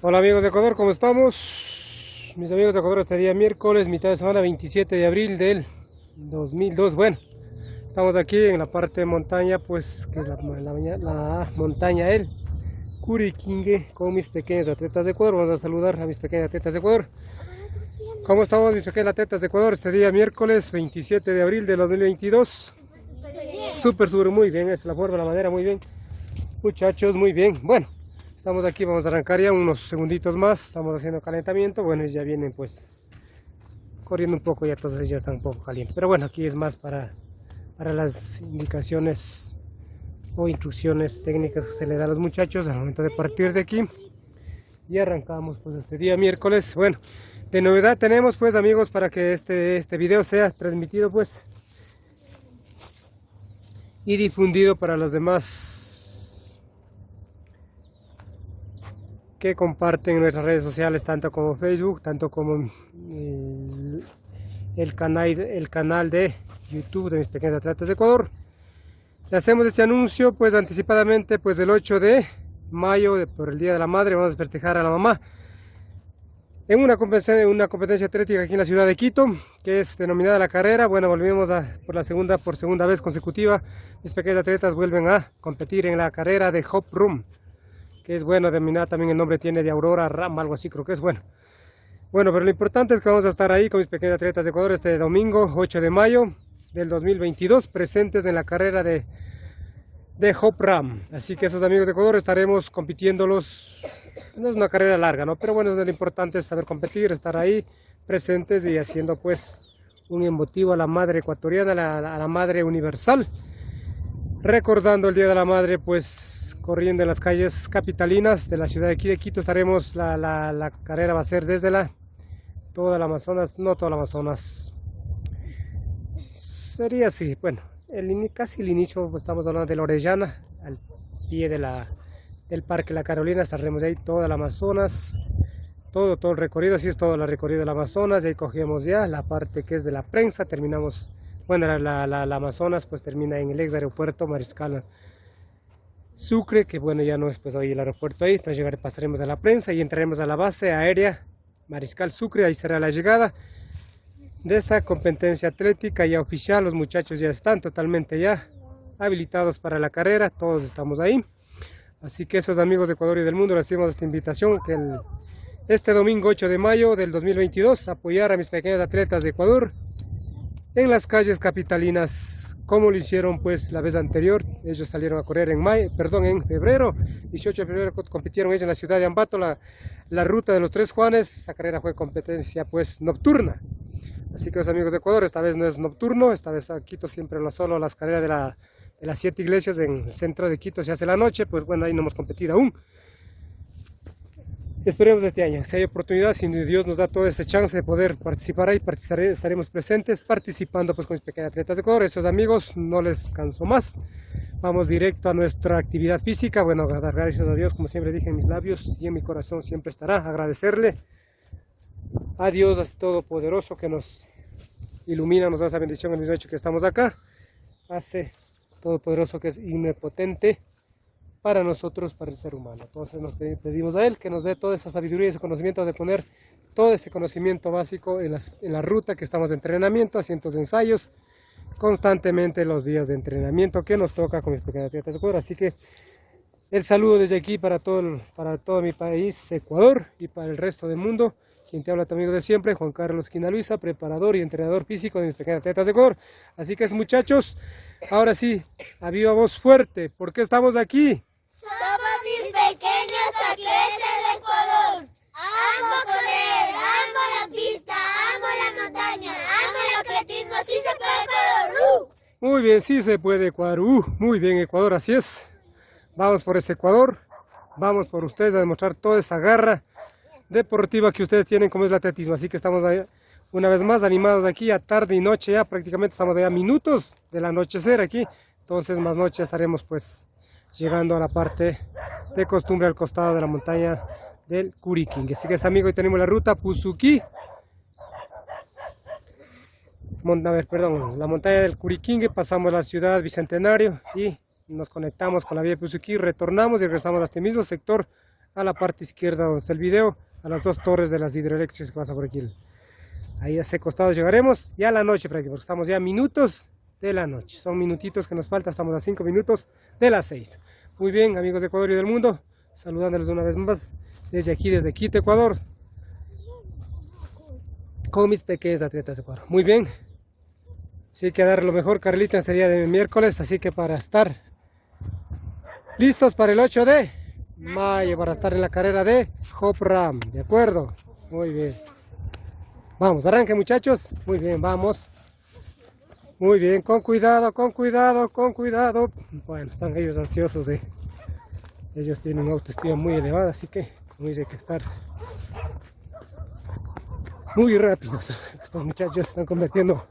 Hola amigos de Ecuador, ¿cómo estamos? Mis amigos de Ecuador, este día miércoles, mitad de semana, 27 de abril del 2002. Bueno, estamos aquí en la parte de montaña, pues, que es la, la, montaña El Curiquingue, con mis pequeños atletas de Ecuador. Vamos a saludar a mis pequeños atletas de Ecuador. ¿Cómo estamos mis pequeños atletas de Ecuador? Este día miércoles, 27 de abril del 2022. Súper, súper, muy bien, es la forma, la madera, muy bien. Muchachos, muy bien. Bueno, Estamos aquí, vamos a arrancar ya unos segunditos más, estamos haciendo calentamiento, bueno, ya vienen pues corriendo un poco, ya entonces ya están un poco calientes. Pero bueno, aquí es más para, para las indicaciones o instrucciones técnicas que se le da a los muchachos al momento de partir de aquí. Y arrancamos pues este día miércoles. Bueno, de novedad tenemos pues amigos para que este, este video sea transmitido pues y difundido para los demás que comparten en nuestras redes sociales, tanto como Facebook, tanto como el, canal, el canal de YouTube de mis pequeños atletas de Ecuador. Le hacemos este anuncio pues anticipadamente pues el 8 de mayo por el Día de la Madre vamos a festejar a la mamá en una competencia, una competencia atlética aquí en la ciudad de Quito que es denominada la carrera bueno volvemos a, por la segunda por segunda vez consecutiva mis pequeños atletas vuelven a competir en la carrera de Hop Room que es bueno, denominada también el nombre tiene de Aurora Ram, algo así creo que es bueno. Bueno, pero lo importante es que vamos a estar ahí con mis pequeños atletas de Ecuador este domingo 8 de mayo del 2022, presentes en la carrera de, de Hop Ram. Así que esos amigos de Ecuador estaremos compitiéndolos, no es una carrera larga, ¿no? Pero bueno, lo importante es saber competir, estar ahí presentes y haciendo pues un emotivo a la madre ecuatoriana, a la madre universal. Recordando el Día de la Madre, pues corriendo en las calles capitalinas de la ciudad de aquí de Quito. Estaremos, la, la, carrera va a ser desde la, toda el Amazonas, no toda la Amazonas. Sería así, bueno, el, casi el inicio, pues, estamos hablando de la Orellana, al pie de la, del Parque La Carolina, estaremos ahí toda la Amazonas, todo, todo el recorrido, así es todo el recorrido del Amazonas, y ahí cogemos ya la parte que es de la prensa, terminamos, bueno, la, la, la Amazonas pues termina en el ex aeropuerto Mariscal Sucre, que bueno, ya no es pues hoy el aeropuerto ahí, entonces llegaré, pasaremos a la prensa y entraremos a la base aérea Mariscal Sucre, ahí será la llegada de esta competencia atlética. Ya oficial, los muchachos ya están totalmente ya habilitados para la carrera, todos estamos ahí, así que esos amigos de Ecuador y del mundo les hacemos esta invitación que este domingo 8 de mayo del 2022 apoyar a mis pequeños atletas de Ecuador en las calles capitalinas. Como lo hicieron pues la vez anterior, ellos salieron a correr en mayo, perdón, en febrero, 18 de febrero compitieron ellos en la ciudad de Ambato, la, la ruta de los Tres Juanes, esa carrera fue competencia pues nocturna, así que los amigos de Ecuador, esta vez no es nocturno, esta vez a Quito siempre no solo las carreras de, la, de las siete iglesias en el centro de Quito se hace la noche, pues bueno, ahí no hemos competido aún, Esperemos este año, si hay oportunidad, si Dios nos da toda esta chance de poder participar ahí, estaremos presentes participando pues con mis pequeños atletas de Ecuador. Esos amigos, no les canso más. Vamos directo a nuestra actividad física. Bueno, gracias a Dios, como siempre dije en mis labios y en mi corazón siempre estará. Agradecerle a Dios Todopoderoso que nos ilumina, nos da esa bendición en el hecho que estamos acá. Hace Todopoderoso que es omnipotente para nosotros, para el ser humano. Entonces nos pedimos a Él que nos dé toda esa sabiduría y ese conocimiento de poner todo ese conocimiento básico en, la ruta que estamos de entrenamiento, cientos de ensayos, constantemente los días de entrenamiento que nos toca con mis pequeñas atletas. Así que el saludo desde aquí para todo, para todo mi país, Ecuador, y para el resto del mundo. Quien te habla tu amigo de siempre, Juan Carlos Quinaluisa, preparador y entrenador físico de mis pequeñas atletas de Ecuador. Así que muchachos, ahora sí, a viva voz fuerte, ¿por qué estamos aquí? Somos mis pequeños atletas de Ecuador. Amo correr, amo la pista, amo la montaña, amo el atletismo. Sí se puede Ecuador. ¡Uh! Muy bien, sí se puede Ecuador. Uh, muy bien Ecuador, así es. Vamos por este Ecuador. Vamos por ustedes a demostrar toda esa garra deportiva que ustedes tienen como es el atletismo. Así que estamos ahí una vez más animados aquí a tarde y noche ya. Prácticamente estamos allá minutos del anochecer aquí. Entonces más noche estaremos pues llegando a la parte de costumbre al costado de la montaña del Curiquín. Así que es amigo, y tenemos la ruta Puzuki. A ver, perdón, la montaña del Curiquingue, pasamos la ciudad Bicentenario y nos conectamos con la vía Puzuki, retornamos y regresamos a este mismo sector a la parte izquierda donde está el video, a las dos torres de las hidroeléctricas que pasa por aquí. Ahí a ese costado llegaremos, ya a la noche prácticamente, porque estamos ya a minutos de la noche. Son minutitos que nos falta, estamos a cinco minutos de las seis. Muy bien, amigos de Ecuador y del mundo, saludándoles una vez más desde aquí, desde Quito, Ecuador, con mis pequeños atletas de Ecuador. Muy bien, sí que dar lo mejor, Carlita, este día de miércoles, así que para estar listos para el 8 de mayo, para estar en la carrera de Hop Ram, ¿de acuerdo? Muy bien. Vamos, arranque muchachos. Muy bien, vamos. Muy bien, con cuidado, con cuidado, con cuidado. Bueno, están ellos ansiosos de... Ellos tienen una autoestima muy elevada, así que muy hay que estar muy rápidos. Estos muchachos están convirtiendo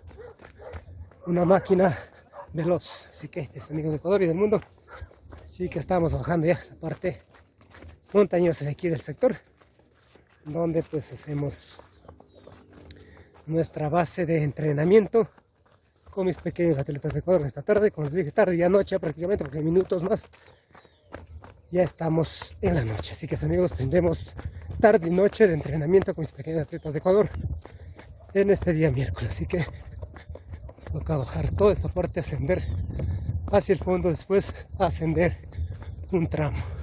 una máquina veloz. Así que, amigos de Ecuador y del mundo, sí que estamos bajando ya la parte montañosa de aquí del sector, donde pues hacemos nuestra base de entrenamiento con mis pequeños atletas de Ecuador esta tarde, como les dije, tarde y noche prácticamente, porque minutos más ya estamos en la noche. Así que amigos, tendremos tarde y noche de entrenamiento con mis pequeños atletas de Ecuador en este día miércoles. Así que nos toca bajar toda esta parte, ascender hacia el fondo, después ascender un tramo.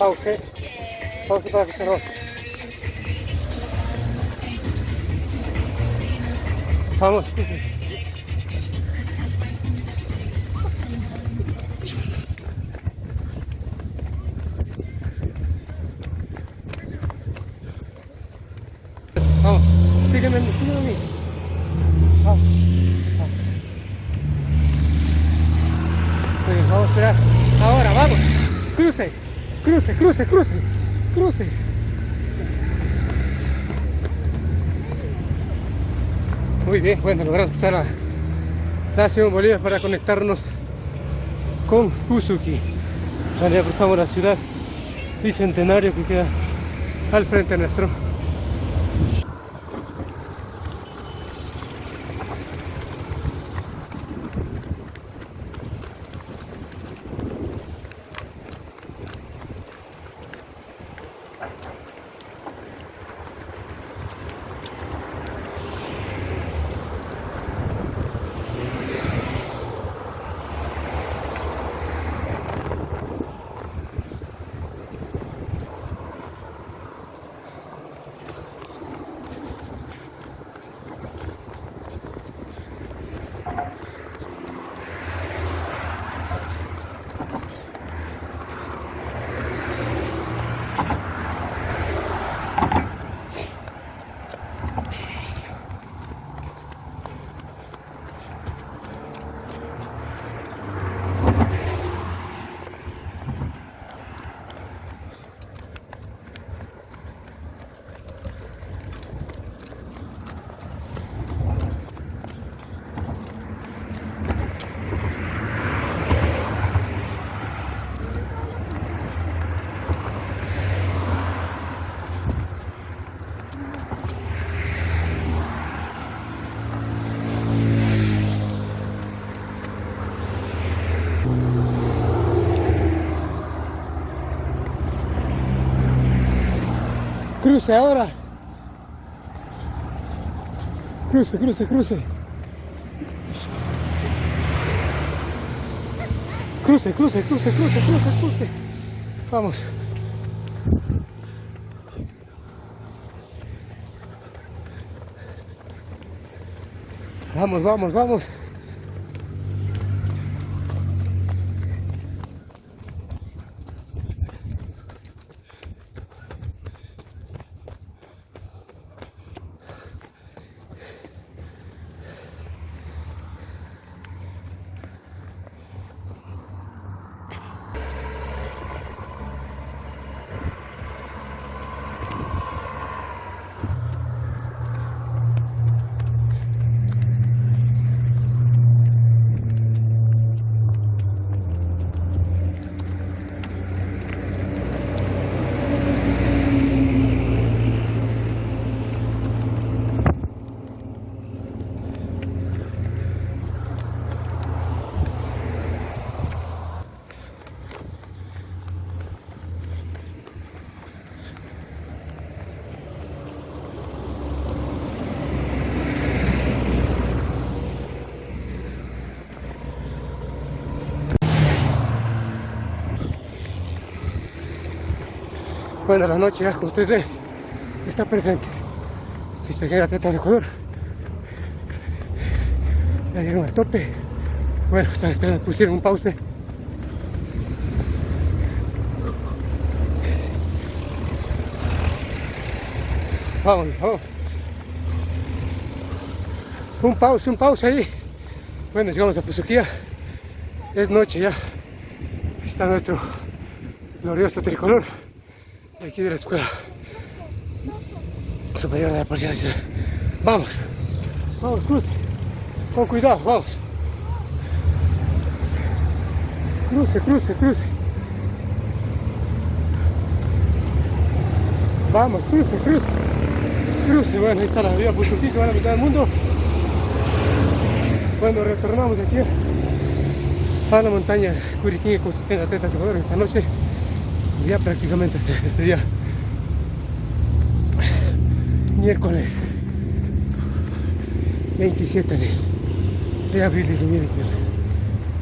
Pause. Pause para que se nos... Vamos. Vamos. Sígueme, sígueme a mí. Vamos. Vamos. Muy bien, vamos a esperar. Ahora, vamos. Cruce. Cruce, cruce, cruce, cruce. Muy bien, bueno, logramos cruzar la, la ciudad Bolívar para conectarnos con Usuki. Ya cruzamos la ciudad bicentenario que queda al frente nuestro. Cruce ahora. Cruce, cruce, cruce. Cruce, cruce, cruce, cruce, cruce, cruce. Vamos. Vamos, vamos, vamos. Bueno, la noche como ustedes ven, está presente. Mis pequeñas atletas de Ecuador. Ya llegaron al tope. Bueno, estaba esperando, pusieron un pause. Vamos, vamos. Un pause, un pause ahí. Bueno, llegamos a Pusuquía. Es noche ya. Está nuestro glorioso tricolor aquí de la escuela superior de la Policía Nacional. Vamos, vamos, cruce. Con cuidado, vamos. Cruce, cruce, cruce. Vamos, cruce, cruce. Cruce, bueno, ahí está la vía Pusuquí que va a la mitad del mundo. Cuando retornamos aquí a la montaña Curiquín con sus atletas de esta noche, ya prácticamente este, este día, miércoles 27 de, de abril de 2022.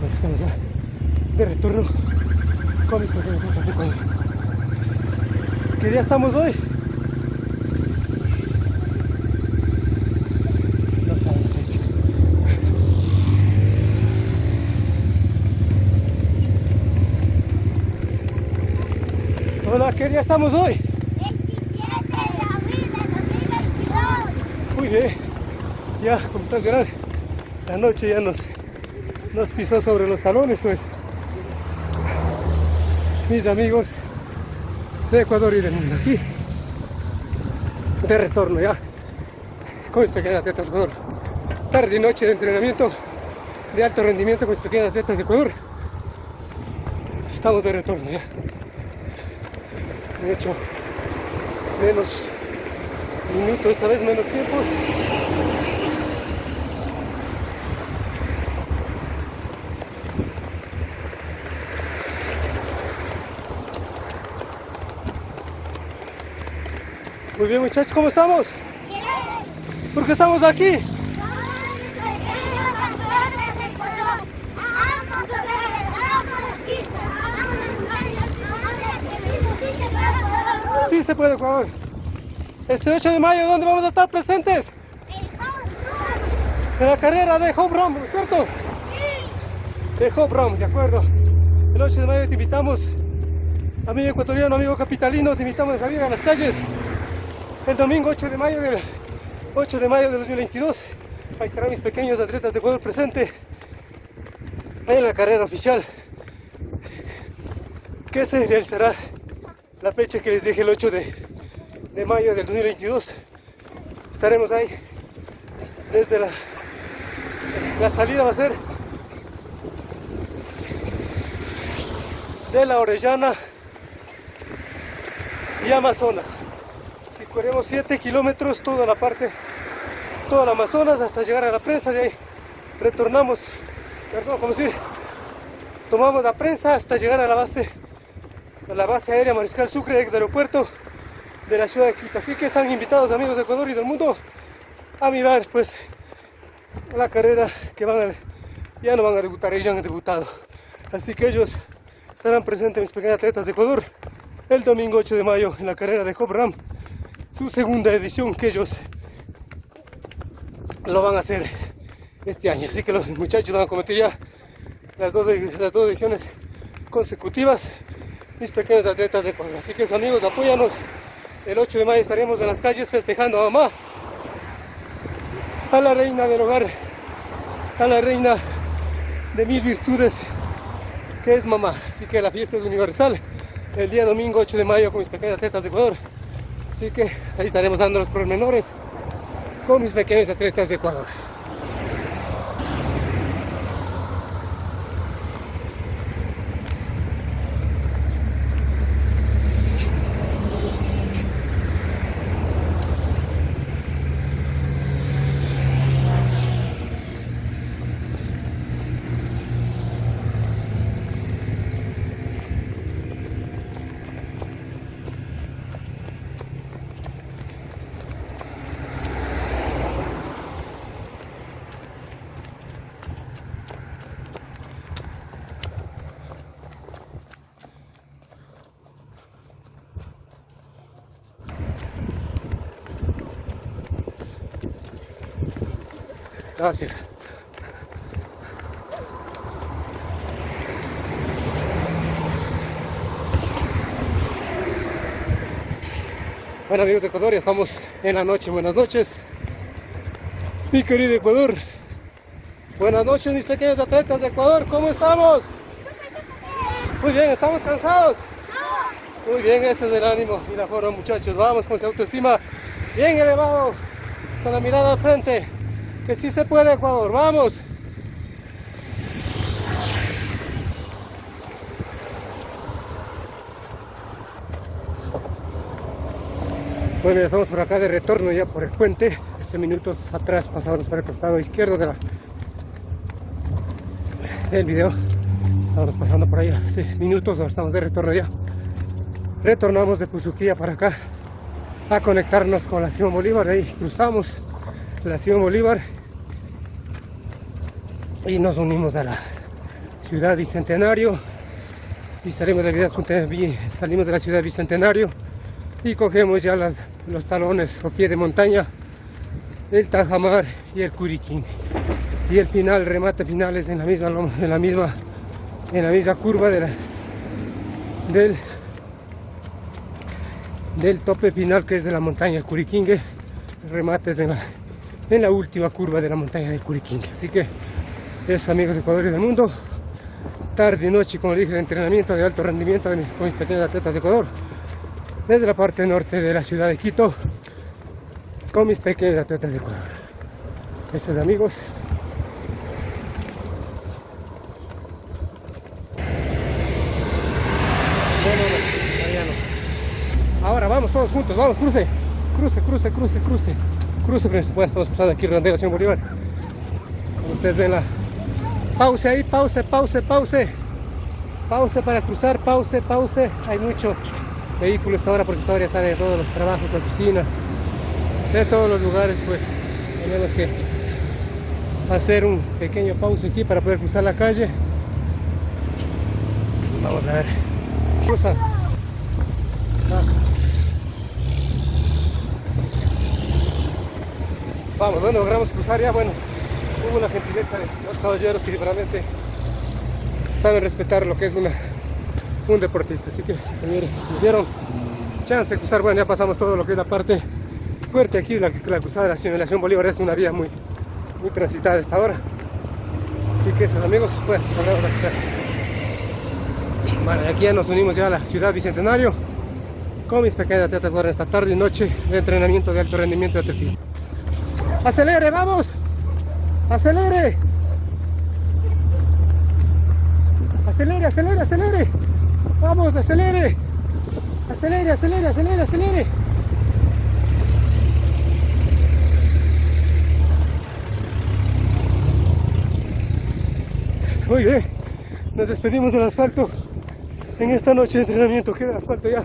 Bueno, estamos de retorno con mis pequeños de Ecuador. ¿Qué día estamos hoy? No sabe la fecha. Hola, ¿qué día estamos hoy? 27 de abril de 2022. Muy bien, ya como están verán, la noche ya nos, nos pisó sobre los talones, pues. Mis amigos de Ecuador y del mundo aquí, de retorno ya, con mis pequeños atletas de Ecuador. Tarde y noche de entrenamiento de alto rendimiento con mis pequeños atletas de Ecuador. Estamos de retorno ya. De hecho, menos minutos, esta vez menos tiempo. Muy bien muchachos, ¿cómo estamos? Bien. ¿Por qué estamos aquí? Ecuador. Este 8 de mayo, ¿dónde vamos a estar presentes? Home. En la carrera de Hope Run, ¿no es cierto? Sí. de Hope Run, de acuerdo. El 8 de mayo te invitamos, amigo ecuatoriano, amigo capitalino, te invitamos a salir a las calles el domingo 8 de mayo del 8 de mayo de 2022. Ahí estarán mis pequeños atletas de Ecuador presentes en la carrera oficial que se realizará la fecha que les dije el 8 de, de mayo del 2022. Estaremos ahí desde la, la salida va a ser de la Orellana y Amazonas. Si corremos 7 kilómetros toda la parte, toda la Amazonas hasta llegar a la prensa, de ahí retornamos, perdón, como decir, tomamos la prensa hasta llegar a la base, a la base aérea Mariscal Sucre, ex aeropuerto de la ciudad de Quito. Así que están invitados amigos de Ecuador y del mundo a mirar pues la carrera que van ya no van a debutar, ellos ya han debutado Así que ellos estarán presentes, mis pequeños atletas de Ecuador, el domingo 8 de mayo en la carrera de Hop Ram, su segunda edición que ellos lo van a hacer este año. Así que los muchachos van a cometer ya las dos, las dos ediciones consecutivas, mis pequeños atletas de Ecuador. Así que amigos, apóyanos. El 8 de mayo estaremos en las calles festejando a mamá, a la reina del hogar, a la reina de mil virtudes que es mamá. Así que la fiesta es universal el día domingo 8 de mayo con mis pequeñas atletas de Ecuador. Así que ahí estaremos dando los pormenores con mis pequeños atletas de Ecuador. Gracias. Bueno amigos de Ecuador, ya estamos en la noche. Buenas noches. Mi querido Ecuador. Buenas noches mis pequeños atletas de Ecuador. ¿Cómo estamos? Muy bien, ¿estamos cansados? Muy bien, ese es el ánimo y la forma muchachos. Vamos con esa autoestima bien elevado, con la mirada al frente que sí se puede Ecuador, vamos. Bueno, ya estamos por acá de retorno ya por el puente. Este minutos atrás pasamos por el costado izquierdo de del video. Estamos pasando por ahí hace minutos, ahora estamos de retorno ya. Retornamos de Puzuquía para acá a conectarnos con la Simón Bolívar. Ahí cruzamos la Simón Bolívar y nos unimos a la ciudad Bicentenario y salimos de, la la ciudad Bicentenario y cogemos ya los talones o pie de montaña el Tajamar y el Curiquín. Y el final, remate final es en la misma, en la misma, en la misma curva de del, del tope final que es de la montaña del Curiquingue. El remate es en la, en la última curva de la montaña del Curiquingue. Así que es amigos de Ecuador y del mundo. Tarde y noche, como dije, de entrenamiento de alto rendimiento con mis pequeños atletas de Ecuador. Desde la parte norte de la ciudad de Quito, con mis pequeños atletas de Ecuador. Estos amigos. Ahora vamos todos juntos, vamos, cruce, cruce, cruce, cruce, cruce, cruce, bueno, estamos pasando aquí redondeo Bolívar. Como ustedes ven la, Pause ahí, pause, pause, pause. Pause para cruzar, pause, pause. Hay mucho vehículo esta hora porque esta hora ya sale de todos los trabajos, oficinas, de todos los lugares, pues tenemos que hacer un pequeño pause aquí para poder cruzar la calle. Vamos a ver. Cruza. Vamos, bueno, logramos cruzar ya, bueno hubo la gentileza de los caballeros que realmente saben respetar lo que es una, un deportista. Así que, señores, hicieron chance de cruzar. Bueno, ya pasamos todo lo que es la parte fuerte aquí, la, la cruzada de la simulación Bolívar es una vía muy, muy transitada hasta ahora. Así que esos amigos, bueno, vamos a cruzar. Bueno, aquí ya nos unimos ya a la ciudad Bicentenario con mis pequeñas atletas para esta tarde y noche de entrenamiento de alto rendimiento de atletismo. ¡Acelere, vamos! ¡Acelere! ¡Acelere, acelere, acelere! ¡Vamos, acelere! ¡Acelere, acelere, acelere, acelere! Muy bien, nos despedimos del asfalto en esta noche de entrenamiento. Queda asfalto ya.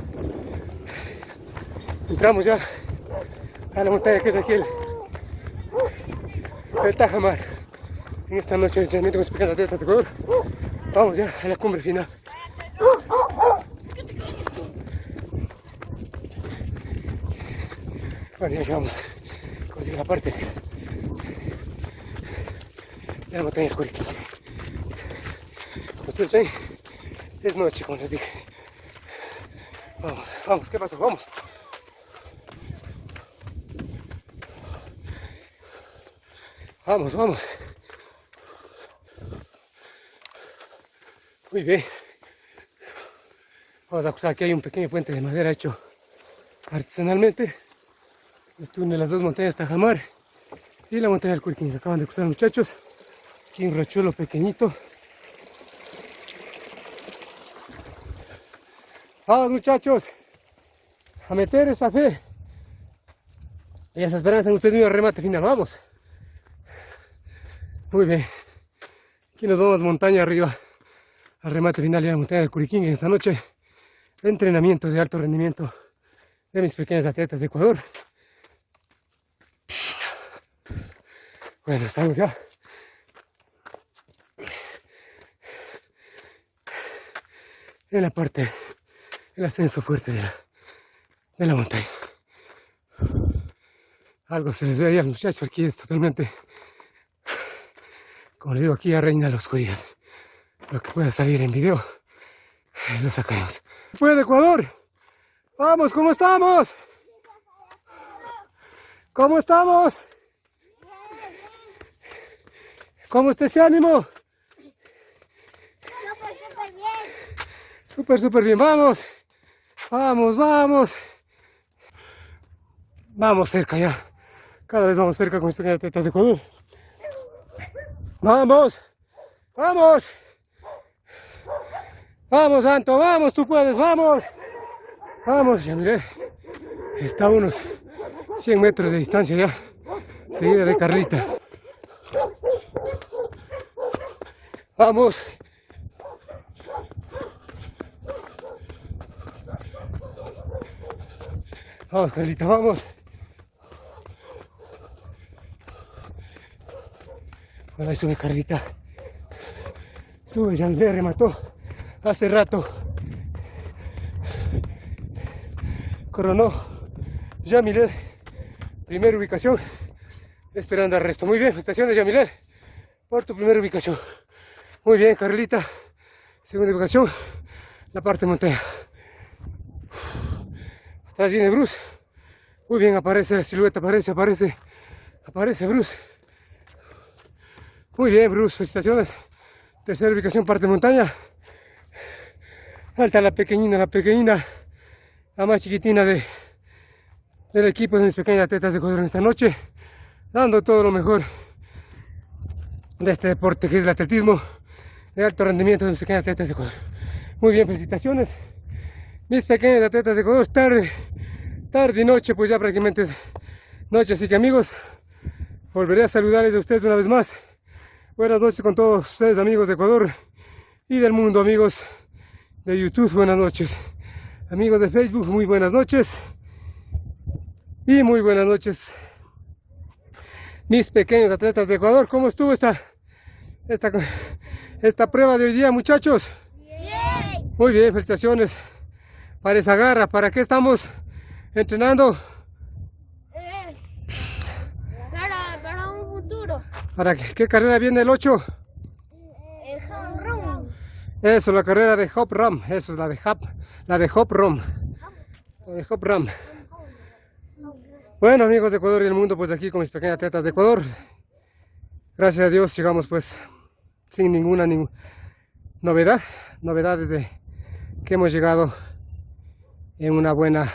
Entramos ya a la montaña que es aquí el el Tajamar en esta noche de entrenamiento con pequeñas atletas de Ecuador Vamos ya a la cumbre final. Bueno, ya llegamos. Conseguí la parte de la montaña del Curiquín. Como ustedes ven, es noche, como les dije. Vamos, vamos, ¿qué pasó? Vamos. Vamos, vamos. Muy bien. Vamos a acusar que hay un pequeño puente de madera hecho artesanalmente. Esto une las dos montañas Tajamar y la montaña del Curquín. que acaban de cruzar muchachos. Aquí un rochuelo pequeñito. Vamos muchachos. A meter esa fe. Y esa esperanza en ustedes mismos remate final. Vamos. Muy bien. Aquí nos vamos montaña arriba al remate final de la montaña del Curiquín. Esta noche entrenamiento de alto rendimiento de mis pequeños atletas de Ecuador. Bueno, estamos ya. En la parte, el ascenso fuerte de la, de la montaña. Algo se les ve ahí a los muchachos, aquí es totalmente como les digo, aquí ya reina la oscuridad. Lo que pueda salir en video, lo sacaremos. ¡Fue de Ecuador! ¡Vamos! ¿Cómo estamos? ¿Cómo estamos? ¿Cómo está ese ánimo? Súper, súper bien. Súper, súper bien. Vamos. Vamos, vamos. Vamos cerca ya. Cada vez vamos cerca con mis pequeñas tetas de Ecuador. Vamos, vamos. Vamos, Santo, vamos, tú puedes, vamos. Vamos, ya. Está a unos 100 metros de distancia ya. Seguida de Carlita. Vamos. Vamos, Carlita, vamos. Ahí sube Carlita. Sube, ya le remató hace rato. Coronó Yamilet, primera ubicación, esperando al resto. Muy bien, felicitaciones Yamilet por tu primera ubicación. Muy bien, Carlita, segunda ubicación, la parte montaña. Atrás viene Bruce. Muy bien, aparece la silueta, aparece, aparece, aparece Bruce. Muy bien, Bruce, felicitaciones. Tercera ubicación, parte montaña. Alta la pequeñina, la pequeñina, la más chiquitina de, del equipo de mis pequeñas atletas de en esta noche. Dando todo lo mejor de este deporte que es el atletismo de alto rendimiento de mis pequeñas atletas de Ecuador. Muy bien, felicitaciones. Mis pequeñas atletas de Ecuador, tarde, tarde y noche, pues ya prácticamente es noche. Así que amigos, volveré a saludarles a ustedes una vez más. Buenas noches con todos ustedes amigos de Ecuador y del mundo, amigos de YouTube, buenas noches. Amigos de Facebook, muy buenas noches. Y muy buenas noches. Mis pequeños atletas de Ecuador, ¿cómo estuvo esta, esta, esta prueba de hoy día, muchachos? Bien. Muy bien, felicitaciones para esa garra. ¿Para qué estamos entrenando? Eh, Para, para un ¿Para qué, qué carrera viene el 8? El home run. Eso, la carrera de Hop Ram. Eso es la de Hop, la de Hop Ram. La de Hop Ram. Bueno, amigos de Ecuador y el mundo, pues aquí con mis pequeñas atletas de Ecuador. Gracias a Dios llegamos pues sin ninguna novedad. Novedad desde que hemos llegado en una buena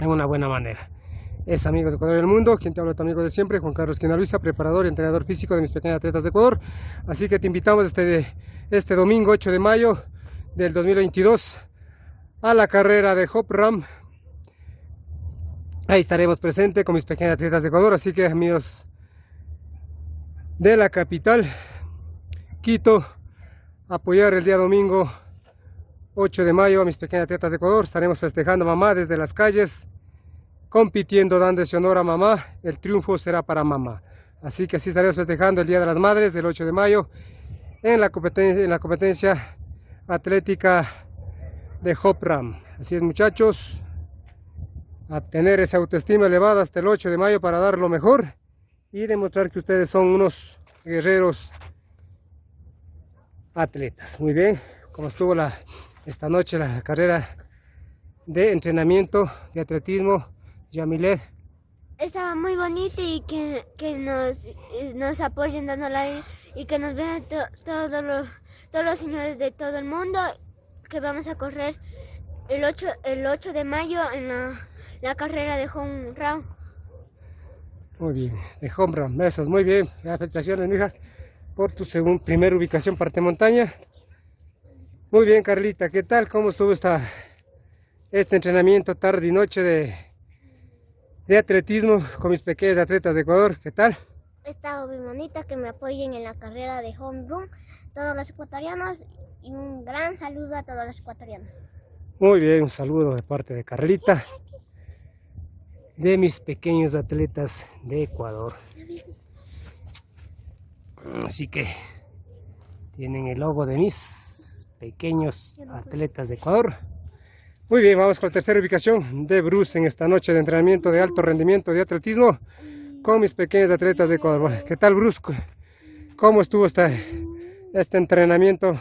en una buena manera. Es amigos de Ecuador y el mundo, quien te habla tu amigo de siempre, Juan Carlos Quinaluisa, preparador y entrenador físico de mis pequeñas atletas de Ecuador. Así que te invitamos este, este domingo 8 de mayo del 2022 a la carrera de Hop Ram. Ahí estaremos presentes con mis pequeñas atletas de Ecuador, así que amigos de la capital, Quito, apoyar el día domingo 8 de mayo a mis pequeñas atletas de Ecuador. Estaremos festejando mamá desde las calles, compitiendo, dando ese honor a mamá. El triunfo será para mamá. Así que así estaremos festejando el Día de las Madres del 8 de mayo en la competencia, en la competencia atlética de Hopram. Así es muchachos, a tener esa autoestima elevada hasta el 8 de mayo para dar lo mejor y demostrar que ustedes son unos guerreros atletas. Muy bien, como estuvo la, esta noche la carrera de entrenamiento de atletismo, Yamilet. Estaba muy bonito y que, que nos, nos apoyen dando like y que nos vean todos, los, todos los señores de todo el mundo que vamos a correr el 8, el 8 de mayo en la, la carrera de home run. Muy bien, de home run, besos, muy bien. Felicitaciones, mija, por tu segunda, primera ubicación parte montaña. Muy bien, Carlita, ¿qué tal? ¿Cómo estuvo esta, este entrenamiento tarde y noche de, de atletismo con mis pequeños atletas de Ecuador? ¿Qué tal? Estaba muy bonita, que me apoyen en la carrera de home run, todos los ecuatorianos, y un gran saludo a todos los ecuatorianos. Muy bien, un saludo de parte de Carlita, de mis pequeños atletas de Ecuador. Así que tienen el logo de mis pequeños atletas de Ecuador. Muy bien, vamos con la tercera ubicación de Bruce en esta noche de entrenamiento de alto rendimiento de atletismo con mis pequeños atletas de Ecuador. ¿Qué tal Bruce? ¿Cómo estuvo este, este entrenamiento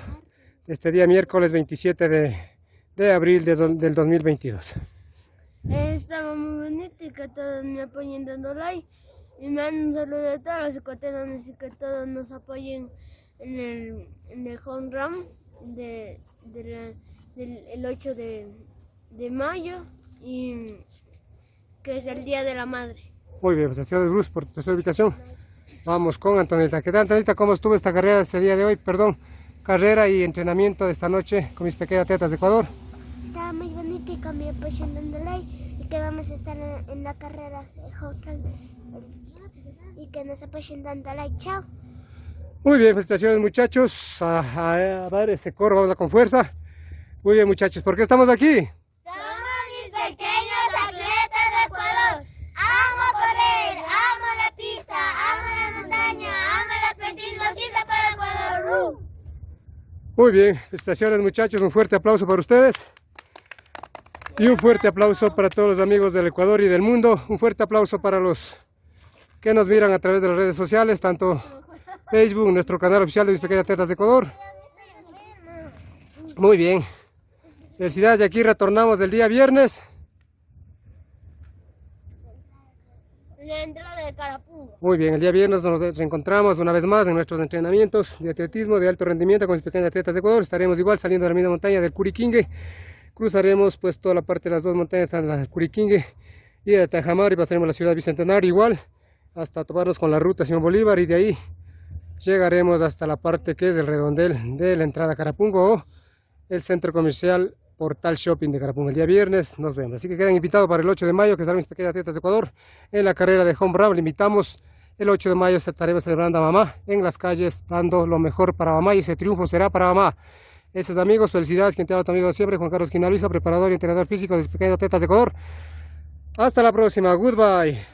este día miércoles 27 de, de abril de, del 2022? Estaba muy bonito y que todos me apoyen dando like y me dan un saludo a todos los ecuatorianos y que todos nos apoyen en el, en el home run de, del el 8 de, de, mayo y que es el Día de la Madre. Muy bien, pues de Bruce por tu ubicación. Vamos con Antonita. ¿Qué tal Antonita? ¿Cómo estuvo esta carrera este día de hoy? Perdón, carrera y entrenamiento de esta noche con mis pequeñas atletas de Ecuador. Estaba muy bonito y con mi like y que vamos a estar en, la carrera de y que nos apoyen dando like. Chao. Muy bien, felicitaciones muchachos. A, ver ese coro, vamos a con fuerza. Muy bien muchachos, ¿por qué estamos aquí? Somos mis pequeños atletas de Ecuador. Amo correr, amo la pista, amo la montaña, amo el atletismo, así se para Ecuador. Muy bien, felicitaciones muchachos, un fuerte aplauso para ustedes. Y un fuerte aplauso para todos los amigos del Ecuador y del mundo. Un fuerte aplauso para los que nos miran a través de las redes sociales, tanto Facebook, nuestro canal oficial de Mis Pequeñas Tetas de Ecuador. Muy bien. Felicidades y aquí retornamos del día viernes. Muy bien, el día viernes nos reencontramos una vez más en nuestros entrenamientos de atletismo de alto rendimiento con mis pequeñas atletas de Ecuador. Estaremos igual saliendo de la misma montaña del Curiquingue. Cruzaremos pues toda la parte de las dos montañas, la Curiquingue y de Tajamar y pasaremos a la ciudad Bicentenario igual hasta tomarnos con la ruta Simón Bolívar y de ahí llegaremos hasta la parte que es el redondel de la entrada a Carapungo o el centro comercial Portal Shopping de Carapungo. El día viernes nos vemos. Así que quedan invitados para el 8 de mayo, que estarán mis pequeñas atletas de Ecuador en la carrera de Home Run. Le invitamos el 8 de mayo, estaremos celebrando a mamá en las calles, dando lo mejor para mamá y ese triunfo será para mamá. Esos amigos, felicidades, quien te ha tu amigo siempre, Juan Carlos Quinalisa, preparador y entrenador físico de mis pequeñas atletas de Ecuador. Hasta la próxima, goodbye.